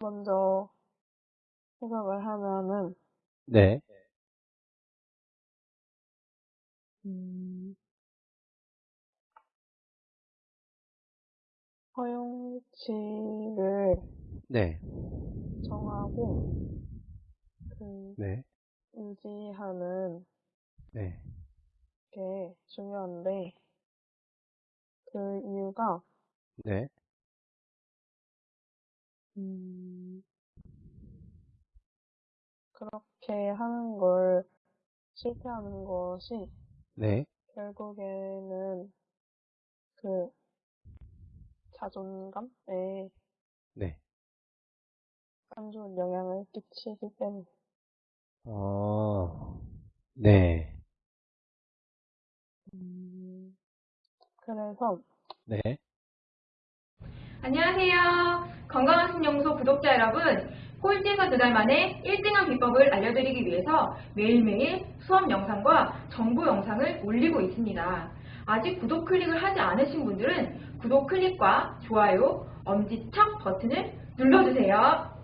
먼저 해석을 하면은, 네, 음, 허용치를 네, 정하고, 그, 네, 유지하는 네, 게 중요한데, 그 이유가, 네, 음, 그렇게 하는 걸 실패하는 것이 네, 결국에는 그 자존감에 네. 안 좋은 영향을 끼치기 때문에. 어, 네, 음, 그래서, 네, 안녕하세요. 건강한 신영소 구독자 여러분. 꼴찌에서 두 달 만에 1등한 비법을 알려드리기 위해서 매일매일 수업 영상과 정보 영상을 올리고 있습니다. 아직 구독 클릭을 하지 않으신 분들은 구독 클릭과 좋아요, 엄지척 버튼을 눌러주세요.